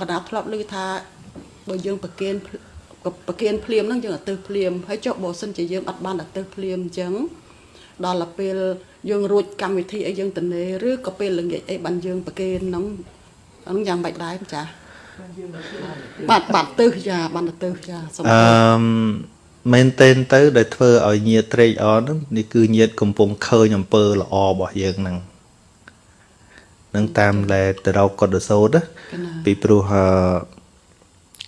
កណាធ្លាប់ឮថាបើយើងប្រគិនប្រគិនភ្លាមហ្នឹងយើងអត់ទៅភ្លាមហើយចុះបើសិនជាយើងអត់បានអត់ទៅភ្លាមអញ្ចឹងដល់ទៅពេលយើងរួចកម្មវិធីអីយើងទៅនេឬក៏ពេលល្ងាចអីបានយើងប្រគិនហ្នឹងហ្នឹងយ៉ាងម៉េចដែរចាបាទបាទទៅចាបានទៅចាសូមអឺមែនតេនទៅ ដែលធ្វើឲ្យញាតត្រេកអរហ្នឹងនេះគឺញាតកំពុងឃើញអំពើល្អរបស់យើងហ្នឹង នឹងតាមដែលទៅរកកុដសោតពីព្រោះ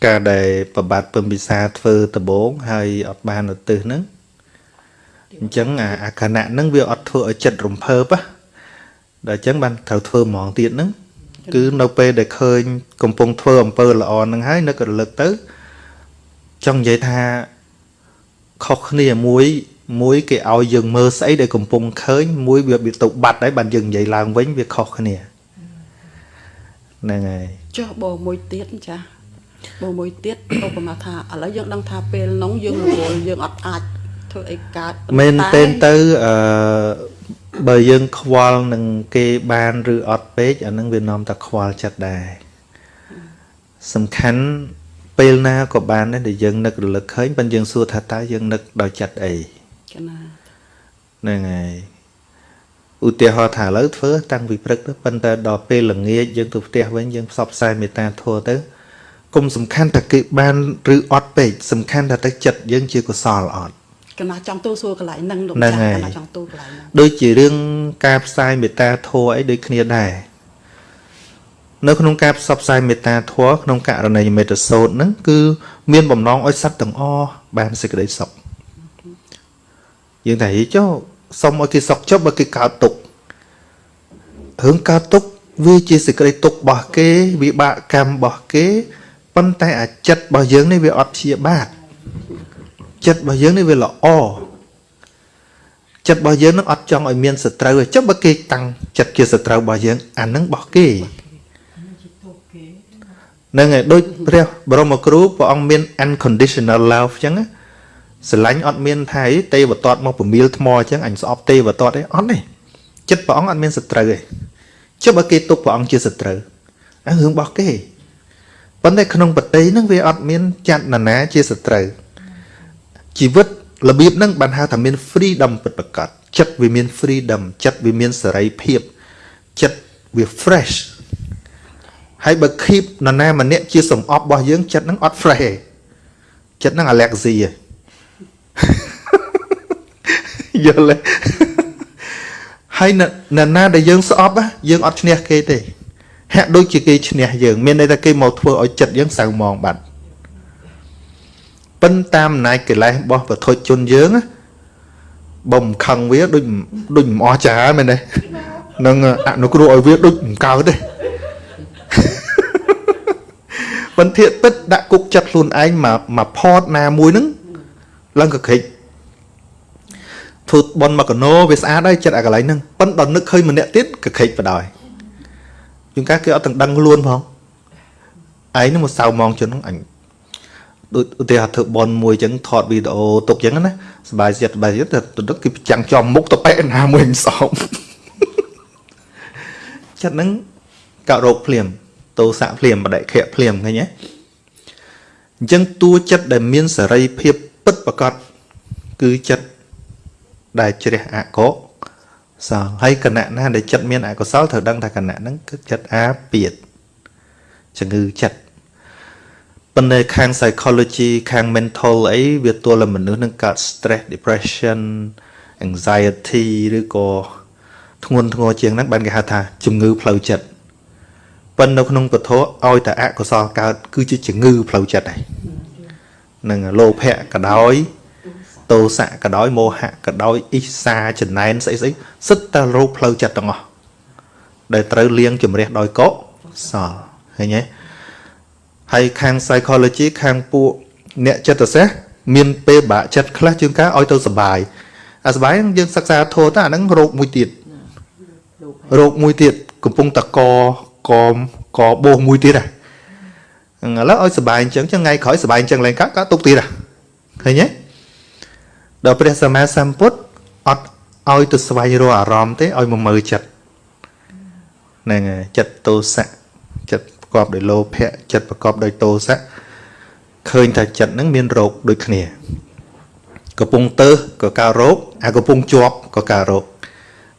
ការដែលប្របាទពឹមពិសាធ្វើដំបងហើយអត់បានឧទ្ទិសហ្នឹងអញ្ចឹងអាខណៈហ្នឹងវាអត់ធ្វើឲ្យចិត្តរំភើបដល់អញ្ចឹងបានត្រូវធ្វើហ្មងទៀតហ្នឹងគឺនៅពេលដែលឃើញ កំពុងធ្វើអំពើល្អហ្នឹងហើយនឹករលឹកទៅចង់និយាយថាខុសគ្នាមួយមួយគេឲ្យយើងមើលស្អីដែលកំពុងឃើញមួយវាវាទៅបាត់ហើយបានយើងនិយាយឡើងវិញវាខុសគ្នា ហ្នឹងហើយចុះបើមួយទៀតចាបើមួយទៀតឧបមាថាឥឡូវយើងដឹងថាពេលនោះយើងរវល់យើងអត់អាចធ្វើអីកើតមែនទេទៅអឺបើយើងខ្វល់នឹងគេបានឬអត់ពេកអានឹងវានាំតែខ្វល់ចិត្តដែរសំខាន់ពេលណាក៏បានដែរដែលយើងនឹករលឹកឃើញប៉ុន្តែយើងសួរថាតើយើងនឹកដោយចិត្តអីចាណាហ្នឹងហើយ ឧទាហរណ៍ថាឥឡូវធ្វើតាំងពីព្រឹកទៅប៉ុន្តែដល់ពេលល្ងាចយើងទៅផ្ទះវិញយើងផ្សព្វផ្សាយមេត្តាធម៌ទៅគុំសំខាន់ថាគេបានឬអត់ពេកសំខាន់ថាទៅចិត្តយើងជាកុសលអត់កណាចង់ទូសួរកន្លែងហ្នឹងលោកចាស់កណាចង់ទូកន្លែងហ្នឹងដូចជារឿងការផ្សាយមេត្តាធម៌អីដូចគ្នាដែរនៅក្នុងការផ្សព្វផ្សាយមេត្តាធម៌ក្នុងករណីមេត្តាសូត្រហ្នឹងគឺមានបំណងឲ្យសត្វទាំងអស់បានសេចក្តីសុខយើងតែហីចុះ សុំឲ្យគេសុខចុះបើគេកើតទុករឿងកើតទុកវាជាសេចក្តីទុករបស់គេវិបាកកម្មរបស់គេប៉ុន្តែអាចិត្តរបស់យើងនេះវាអត់ព្យាបាទចិត្តរបស់យើងនេះវាល្អចិត្តរបស់យើងនឹងអត់ចង់ឲ្យមានសត្រូវទេចុះបើគេតាំងចិត្តជាសត្រូវរបស់យើងអានឹងរបស់គេនឹងឯដូចព្រះបរមគ្រូព្រះអង្គមាន unconditional love អញ្ចឹង ស្រឡាញ់អត់មានថាទេវតតមកពមៀលថ្មអញ្ចឹងអញស្អប់ទេវតតទេអត់ទេចិត្តព្រះអង្គអត់មានសត្រូវទេចុះបើគេទុកព្រះអង្គជាសត្រូវអារឿងរបស់គេប៉ុន្តែក្នុងបតីហ្នឹងវាអត់មានចាត់ណានាជាសត្រូវជីវិតរបៀបហ្នឹងបានហៅថាមាន freedom ពិតប្រាកដចិត្តវាមាន freedom ចិត្តវាមានសេរីភាពចិត្តវា fresh ហើយបើ keep នរណាម្នាក់ជាសំអប់របស់យើងចិត្តហ្នឹងអត់ fresh ទេចិត្តហ្នឹង allergy ឯង យល់ទេហើយនរណាដែលយើងស្អប់យើងអត់ឈ្នះគេទេហាក់ដូចជាគេឈ្នះយើងមានន័យថាគេមកធ្វើឲ្យចិត្តយើងសៅមងបាត់ប៉ិនតាមអំណាចកិលេសរបស់ប្រធុជនយើងបំខឹងវាដូចដូចមិនអស់ចាមែនទេនឹងអនុគ្រោះឲ្យវាដូចមិនកើតទេបន្ទាកពិតដាក់គុកចិត្តខ្លួនឯងមកមកផតណាមួយហ្នឹងឡើងកក្រិច ធ្វើបនមកកណោវាស្អាតហើយចិត្តអាកន្លែងហ្នឹងប៉ុន្តែដល់នឹកឃើញម្នាក់ទៀតកក្រិចបដ ாய் ជួនកាលគេអត់ទាំងដឹងខ្លួនផងឯងនឹងមកសៅมองជនហ្នឹងអញដូចឧទាហរណ៍ធ្វើបនមួយអញ្ចឹងថតវីដេអូទុកអញ្ចឹងណាសบายចិត្តសบายចិត្តទៅទឹកគេចាំងចំមុខទៅប៉ែណាមួយសោមចិត្តហ្នឹងកោរោគភ្លាមតោសៈភ្លាមបដិខៈភ្លាមឃើញទេអញ្ចឹងតួចិត្តដែលមានសេរីភាពពិតប្រកបគឺចិត្ត ត ដែលជ្រះអកុសលហើយគណៈណាដែលចិត្តមានអកុសលត្រូវដឹងថាគណៈហ្នឹងគឺចិត្តអាពាតជំងឺចិត្តប៉ុន្តែខាង psychology ខាង mental អីវាទល់តែមនុស្សនឹងកើត stress depression anxiety ឬក៏ធ្ងន់ធ្ងរជាងហ្នឹងបានគេហៅថាជំងឺផ្លូវចិត្តប៉ុន្តែនៅក្នុងពធឲ្យតែអកុសលកើត គឺជាជំងឺផ្លូវចិត្តហើយនឹងលោភៈក៏ដោយ ទោសៈក៏ដោយមោហៈក៏ដោយអ៊ីសាចំណែនស្អីស្អីសិតតែរោគផ្លូវចិត្តទាំងអស់ដែលត្រូវលៀងជំរះដោយកុសលឃើញទេហើយខាង psychology ខាងពួកអ្នកចិត្តសាស្ត្រមានពេលបាក់ចិត្តខ្លះជាងការឲ្យទៅសុបាយអាសុបាយយើងសិក្សាធោះទៅអាហ្នឹងរោគមួយទៀតរោគមួយទៀតកំពុងតកកកបោសមួយទៀតហ៎ឥឡូវឲ្យសុបាយអញ្ចឹងថ្ងៃក្រោយសុបាយអញ្ចឹងឡើងកើតកើតទុកទៀតហ៎ឃើញទេ ដល់ព្រះសម្មាសម្ពុទ្ធអត់ឲ្យទៅស្វែងរកអារម្មណ៍ទេឲ្យមកមើលចិត្តហ្នឹងហើយចិត្តទោសៈចិត្តកបដោយលោភៈចិត្តប្រកបដោយទោសៈឃើញថាចិត្តហ្នឹងមានរោគដូចគ្នាកំពុងទៅក៏កើតរោគអាកំពុងជាប់ក៏កើតរោគ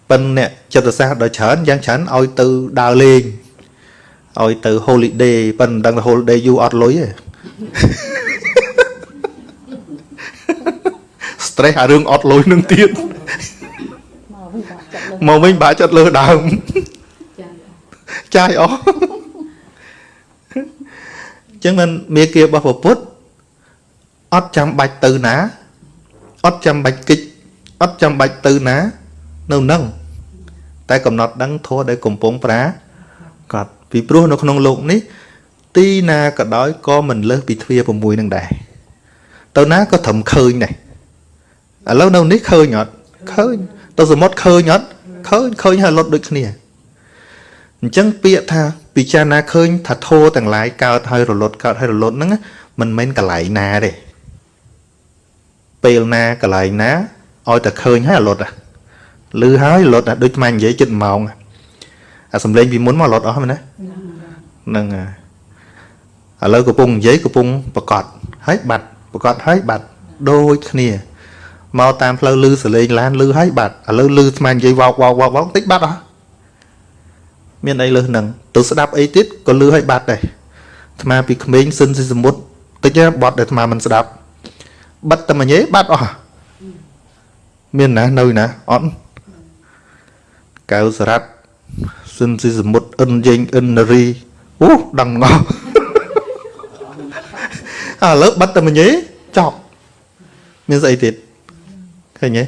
ប៉ិនអ្នកចិត្តសាស្ត្រដល់ច្រើនយ៉ាងច្រើនឲ្យទៅដើរលេងឲ្យទៅ holiday ប៉ិនមិនដឹងថា holiday យូរអត់លុយទេ stress អារឿងអត់លុយនឹងទៀតមកវិញបាក់ចិត្តលើដើមចាយអស់ចឹងមិនមេគារបស់ពពុទ្ធអត់ចាំបាច់ទៅណាអត់ចាំបាច់គិចអត់ចាំបាច់ទៅណានៅនឹងតែកំណត់ដឹងធัวដែលកំពុងប្រាកដពីព្រោះនៅក្នុងโลกនេះ ទីណាក៏ដោយក៏មិនលើសពីទ្វារ6នឹងដែរទៅណាក៏ត្រឹមឃើញដែរ ឥឡូវនៅនេះឃើញអត់ឃើញទៅសមុទ្រឃើញអត់ឃើញឃើញហើយលុតដូចគ្នាអញ្ចឹងពាក្យថាពិចារណាឃើញថាធោទាំងឡាយកើតហើយរលត់កើតហើយរលត់ហ្នឹងមិនមែនកន្លែងណាទេពេលណាកន្លែងណាឲ្យតែឃើញហើយរលត់អាលឺហើយរលត់អាដូចម៉ាញ់និយាយចិត្តម៉ោងអាសំលេងពីមុនមករលត់អស់មែនណាហ្នឹងហើយឥឡូវកំពុងនិយាយកំពុងប្រកាសហើយបាត់ប្រកាសហើយបាត់ដូចគ្នា មកតាមផ្លូវលឺសលេងឡានលឺហើយបាត់ឥឡូវលឺស្មាននិយាយវោកវោកវោកវោកតិចបាត់អស់មានអីលើសហ្នឹងទៅស្ដាប់អីទៀតក៏លឺឲ្យបាត់ដែរអាត្មាពីក្មេងសិនសិសមុទ្រតិចបត់ដែលអាត្មាមិនស្ដាប់បិទតែមួយញេបាត់អស់មានណានៅណាអត់កៅសរ៉ាត់សិនសិសមុទ្រអិនយេងអិននារីអូដឹងងល់ឥឡូវបិទតែមួយញេចប់មានស្អីទៀត ឃើញទេ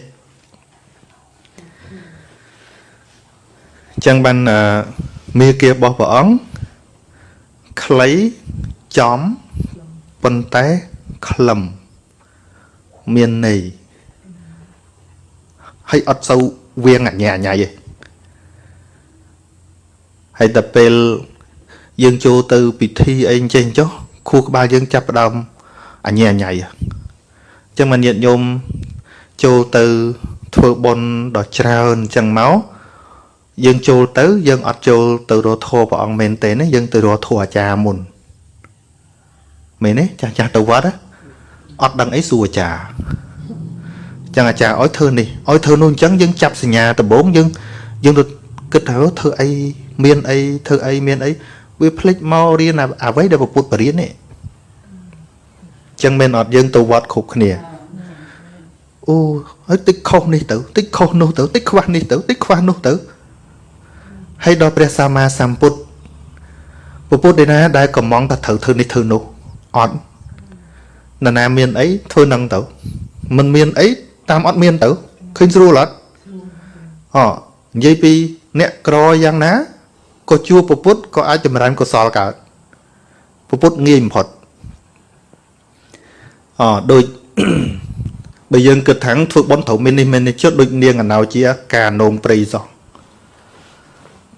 ចឹងបានមេគារបស់ព្រះអង្គខ្លីចំប៉ុន្តែខ្លឹមមានន័យហើយអត់សូវវៀងអញ្ញាអញ្ញៃទេហើយដល់ពេលយើងចូលទៅពិធីអីចេះចុះខួរក្បាលយើងចាប់ផ្ដើមអញ្ញាអញ្ញៃអញ្ចឹងមិនញាតញោម ចូលទៅធ្វើបុណ្យដ៏ច្រើនអញ្ចឹងមកយើងចូលទៅយើងអត់ចូលទៅរកធម៌ព្រះអង្គមែនទេណាយើងទៅរកធម៌អាចារ្យមុនមែនទេចាស់ចាស់ទៅវត្តអត់ដឹងអីសួរអាចារ្យចឹងអាចារ្យឲ្យធ្វើនេះឲ្យធ្វើនោះអញ្ចឹងយើងចាប់សញ្ញាដំបូងយើងយើងទៅគិតថាធ្វើអីមានអីធ្វើអីមានអីវាភ្លេចមករៀនអ្វីដែលពុទ្ធបរិញ្ញានេះចឹងមែនអត់យើងទៅវត្តគ្រប់គ្នា អូហើយតិចខុសនេះទៅតិចខុសនោះទៅតិចខ្វះនេះទៅតិចខ្វះនោះទៅហើយដល់ព្រះសម្មាសម្ពុទ្ធពុទ្ធឯណាដែលកំងថាត្រូវធ្វើនេះធ្វើនោះអត់នរណាមានអីធ្វើនឹងទៅមិនមានអីតាមអត់មានទៅឃើញស្រួលអត់អនិយាយពីអ្នកក្រយ៉ាងណាក៏ជួបពុទ្ធក៏អាចចម្រើនកុសលកើតពុទ្ធងាយបំផុតអដូច បើយើងគិតថាធ្វើបន់ត្រូវមាននេះមាននេះចិត្តដូចនាងអណោជាការនោមព្រៃសោះ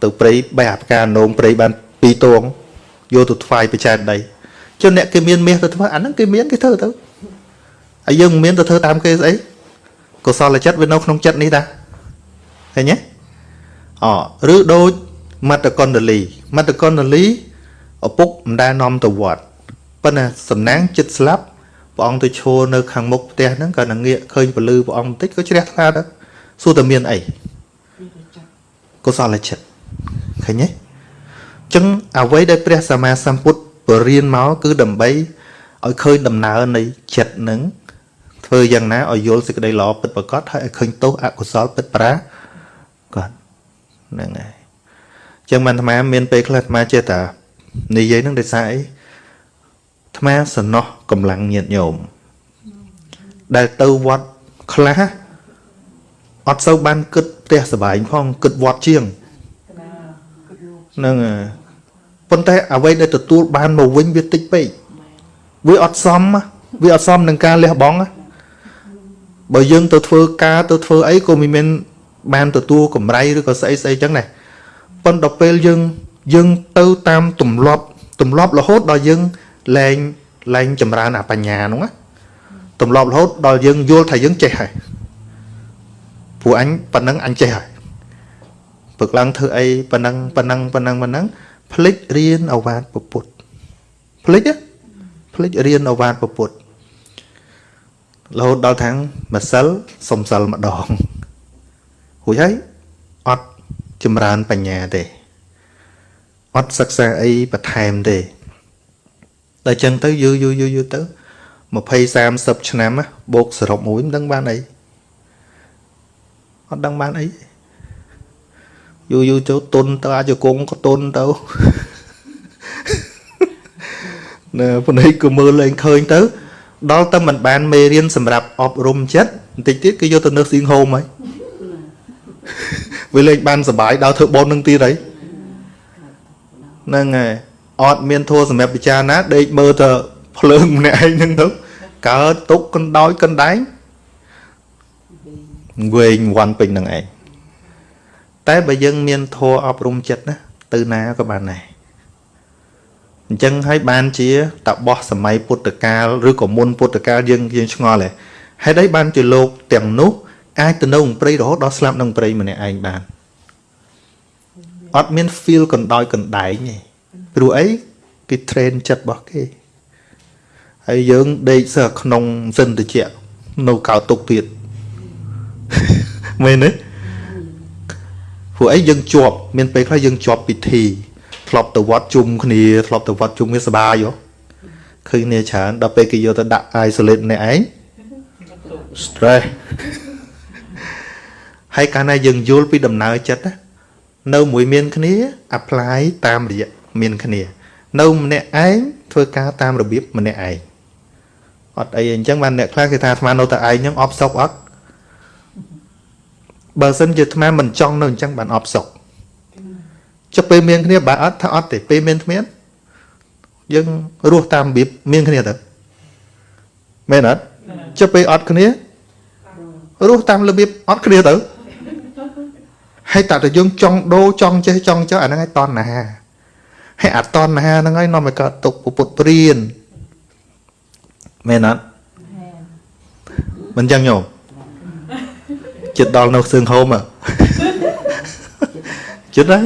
ទៅព្រៃបែអាផ្កានោមព្រៃបាន2តួងយកទៅថ្វាយបច្ច័យដីចុះអ្នកគេមានមាសទៅធ្វើអាហ្នឹងគេមានគេធ្វើទៅហើយយើងមិនមានទៅធ្វើតាមគេស្អីកុសលចិត្តវានៅក្នុងចិត្តនេះតាឃើញទេអឬដូចមត្តកុណ្ដលីមត្តកុណ្ដលីឪពុកមិនដែលនាំទៅវត្តប៉ុន្តែសំណាងចិត្តស្លាប់ ព្រះអង្គទៅឈរនៅខាងមុខផ្ទះហ្នឹងក៏នឹងងាកឃើញពលឺព្រះអង្គបន្តិចក៏ជ្រះថ្លាទៅសួរតែមានអីកុសលចិត្តឃើញទេអញ្ចឹងអ្វីដែលព្រះសម្មាសម្ពុទ្ធបរៀនមកគឺដើម្បីឲ្យឃើញដំណើរនៃចិត្តនឹងធ្វើយ៉ាងណាឲ្យយល់សេចក្តីល្អពិតប្រាកដហើយឲ្យឃើញទោសអកុសលពិតប្រាកដហ្នឹងហើយអញ្ចឹងបានអាត្មាមានពេលខ្លះអាត្មាចេះតែនិយាយនឹងដោយសារអី អាត្មាសំណោះកម្លាំងញាតញោមដែលទៅវត្តខ្លះអត់សូវបានគិតផ្ទះសបាយផងគិតវត្តជាងហ្នឹងប៉ុន្តែអ្វីដែលទទួលបានមកវិញវាតិចពេកវាអត់សមវាអត់សមនឹងការលះបង់បើយើងទៅធ្វើការទៅធ្វើអីក៏មិនមែនបានទទួលកម្រៃឬក៏ស្អីស្អីចឹងដែរប៉ុន្តែពេលយើងយើងទៅតាមទម្លាប់ទម្លាប់រហូតដល់យើង លែងលែងចម្រើនអបញ្ញាហ្នឹងណាទម្លាប់រហូតដល់យើងយល់ថាយើងចេះហើយព្រោះអញប៉ុណ្ណឹងអញចេះហើយព្រឹកឡើងធ្វើអីប៉ុណ្ណឹងប៉ុណ្ណឹងប៉ុណ្ណឹងប៉ុណ្ណឹងភ្លេចរៀនអវាទពុទ្ធភ្លេចណាភ្លេចរៀនអវាទពុទ្ធរហូតដល់ថាងម្សិលសំសិលម្ដងរួចហើយអត់ចម្រើនបញ្ញាទេអត់សិក្សាអីបន្ថែមទេ ដល់ចឹងទៅយូរយូរយូរយូរទៅ20 30ឆ្នាំណាបូកសរុបមួយមិនដឹងបានអីអត់ដឹងបានអីយូរយូរទៅទុនទៅអាចគង់ក៏ទុនទៅណែប៉ុន្តែក៏មើលលែងឃើញទៅ ដល់តែមិនបានមេរៀនសម្រាប់អប់រំចិត្តបន្តិចទៀតគឺយកទៅនៅស៊ីងហូមហើយវាលេងបានសុបាយដល់ធ្វើបននឹងទៀតហើយហ្នឹងហើយ អត់មានធัวសម្រាប់ពិចារណាដេកមើលទៅភ្លើងម្នាក់ឯងហ្នឹងទៅកើតទុកកណ្ដោយកណ្ដែងវែងវាន់ពេញនឹងឯងតែបើយើងមានធัวអប់រំចិត្តណាទៅណាក៏បានដែរអញ្ចឹងហើយបានជាតបោះសម័យពុទ្ធកាលឬក៏មុនពុទ្ធកាលយើងយើងឆ្ងល់ដែរហេតុអីបានជាលោកទាំងនោះអាចទៅនៅក្នុងព្រៃរហូតដល់ស្លាប់ក្នុងព្រៃម្នាក់ឯងបានអត់មាន feel កណ្ដោយកណ្ដែងទេ ព្រោះអីគេ train ចិត្តរបស់គេហើយយើងដេកសើក្នុងសិនតិចនៅកោទុកទៀតមែនទេព្រោះអីយើងជាប់មានពេលខ្លះយើងជាប់ពិធីធ្លាប់ទៅវត្តជុំគ្នាធ្លាប់ទៅវត្តជុំគ្នាសบายហ៎ឃើញគ្នាច្រើនដល់ពេលគេយកទៅដាក់ isolate នេះឯង stress ហើយកាលណាយើងយល់ពីដំណើរចិត្តណានៅមួយមានគ្នា apply តាមរយៈ មានគ្នា នៅម្នាក់ឯងធ្វើការតាមរបៀបម្នាក់ឯងអត់អីអញ្ចឹងបានអ្នកខ្លះគេថាអាត្មានៅតែឯងហ្នឹងអបសុកអត់បើសិនជាអាត្មាមិនចង់នៅអញ្ចឹងបានអបសុកចុះពេលមានគ្នាបើអត់ថាអត់ទេពេលមានគ្មានយើងរស់តាមរបៀបមានគ្នាទៅមែនអត់ចុះពេលអត់គ្នារស់តាមរបៀបអត់គ្នាទៅហើយតើតើយើងចង់ដូរចង់ចេះចង់ចោះអាហ្នឹងឲ្យតណ្ហា ហើយអតណ្ហាហ្នឹងហើយនាំឲ្យកើតទុកពុទ្ធព្រានមែនអត់មិនចឹងញោមចិត្តដល់នៅសឿងហូមចិត្តហើយ